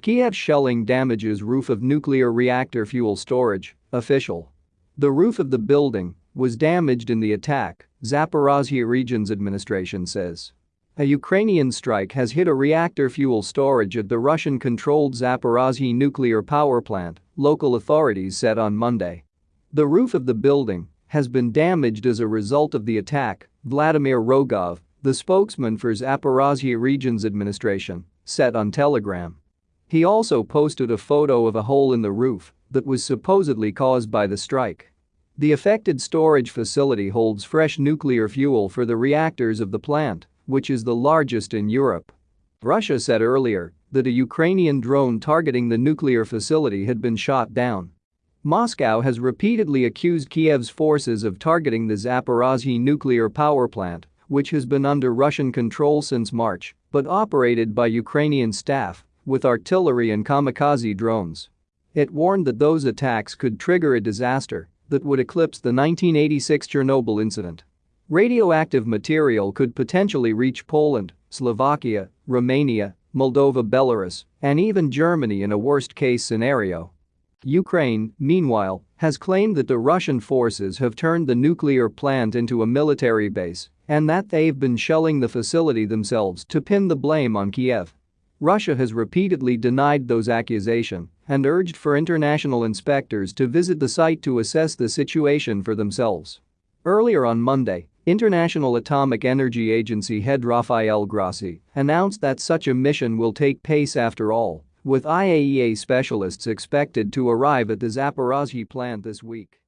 Kiev shelling damages roof of nuclear reactor fuel storage, official. The roof of the building was damaged in the attack, Zaporozhye Region's administration says. A Ukrainian strike has hit a reactor fuel storage at the Russian-controlled Zaporozhye nuclear power plant, local authorities said on Monday. The roof of the building has been damaged as a result of the attack, Vladimir Rogov, the spokesman for Zaporozhye Region's administration, said on Telegram. He also posted a photo of a hole in the roof that was supposedly caused by the strike. The affected storage facility holds fresh nuclear fuel for the reactors of the plant, which is the largest in Europe. Russia said earlier that a Ukrainian drone targeting the nuclear facility had been shot down. Moscow has repeatedly accused Kiev's forces of targeting the Zaporozhye nuclear power plant, which has been under Russian control since March but operated by Ukrainian staff with artillery and kamikaze drones. It warned that those attacks could trigger a disaster that would eclipse the 1986 Chernobyl incident. Radioactive material could potentially reach Poland, Slovakia, Romania, Moldova Belarus, and even Germany in a worst-case scenario. Ukraine, meanwhile, has claimed that the Russian forces have turned the nuclear plant into a military base and that they've been shelling the facility themselves to pin the blame on Kiev. Russia has repeatedly denied those accusations and urged for international inspectors to visit the site to assess the situation for themselves. Earlier on Monday, International Atomic Energy Agency head Rafael Grossi announced that such a mission will take place after all, with IAEA specialists expected to arrive at the Zaporozhye plant this week.